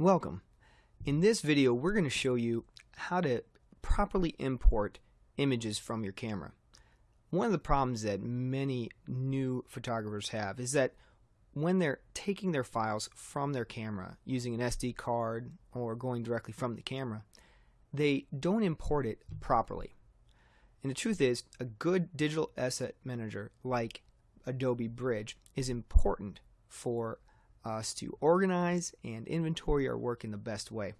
Welcome. In this video we're going to show you how to properly import images from your camera. One of the problems that many new photographers have is that when they're taking their files from their camera using an SD card or going directly from the camera, they don't import it properly. And the truth is, a good digital asset manager like Adobe Bridge is important for us to organize and inventory our work in the best way.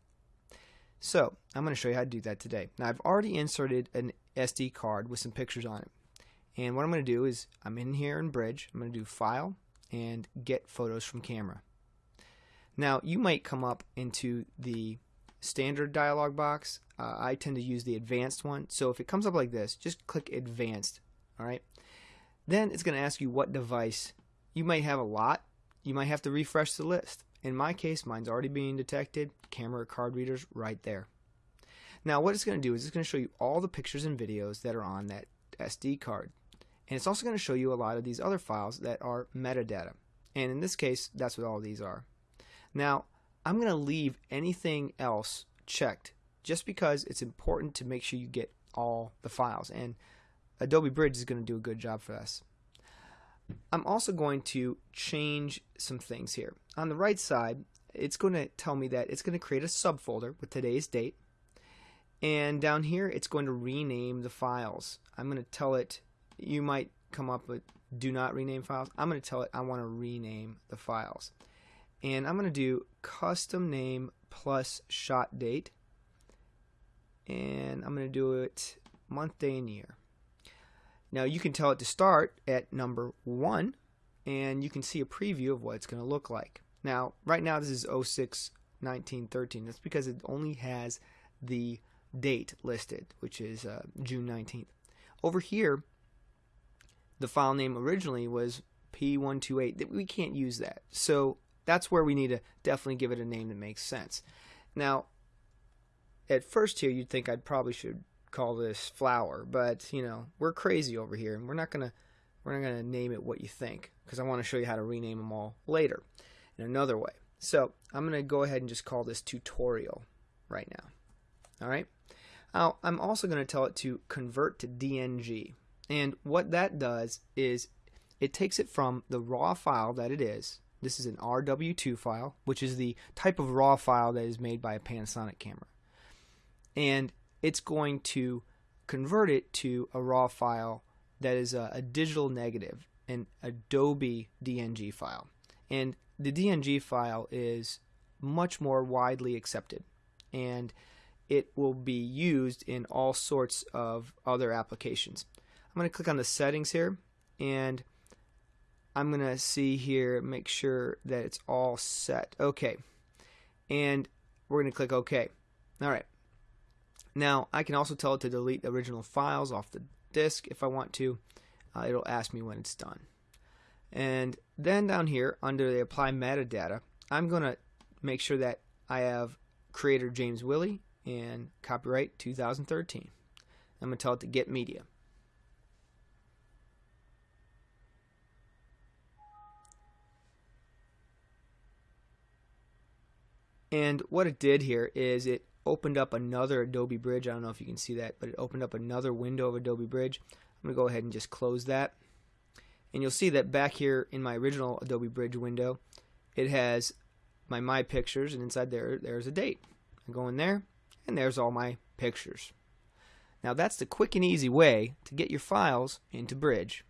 So I'm going to show you how to do that today. Now I've already inserted an SD card with some pictures on it. And what I'm going to do is I'm in here in Bridge. I'm going to do File and Get Photos from Camera. Now you might come up into the standard dialog box. Uh, I tend to use the advanced one. So if it comes up like this, just click Advanced. All right. Then it's going to ask you what device. You might have a lot. You might have to refresh the list. In my case, mine's already being detected. Camera card readers right there. Now what it's going to do is it's going to show you all the pictures and videos that are on that SD card. And it's also going to show you a lot of these other files that are metadata. And in this case, that's what all these are. Now, I'm going to leave anything else checked just because it's important to make sure you get all the files. And Adobe Bridge is going to do a good job for us. I'm also going to change some things here. On the right side, it's going to tell me that it's going to create a subfolder with today's date. And down here, it's going to rename the files. I'm going to tell it, you might come up with do not rename files. I'm going to tell it I want to rename the files. And I'm going to do custom name plus shot date. And I'm going to do it month, day, and year. Now you can tell it to start at number 1 and you can see a preview of what it's going to look like. Now right now this is 06 1913. That's because it only has the date listed which is uh, June 19th. Over here the file name originally was P128. We can't use that. So that's where we need to definitely give it a name that makes sense. Now at first here you'd think I probably should call this flower, but you know we're crazy over here, and we're not gonna we're not gonna name it what you think because I want to show you how to rename them all later in another way. So I'm gonna go ahead and just call this tutorial right now. All right. Now I'm also gonna tell it to convert to DNG, and what that does is it takes it from the raw file that it is. This is an RW2 file, which is the type of raw file that is made by a Panasonic camera. And it's going to convert it to a raw file that is a, a digital negative, an Adobe DNG file. And the DNG file is much more widely accepted and it will be used in all sorts of other applications. I'm going to click on the settings here and I'm going to see here make sure that it's all set. Okay. And we're going to click OK. All right. Now, I can also tell it to delete the original files off the disk if I want to. Uh, it'll ask me when it's done. And then down here, under the apply metadata, I'm going to make sure that I have creator James Willie and copyright 2013. I'm going to tell it to get media. And what it did here is it opened up another Adobe Bridge. I don't know if you can see that, but it opened up another window of Adobe Bridge. I'm going to go ahead and just close that. And you'll see that back here in my original Adobe Bridge window, it has my My Pictures, and inside there, there's a date. I go in there, and there's all my pictures. Now that's the quick and easy way to get your files into Bridge.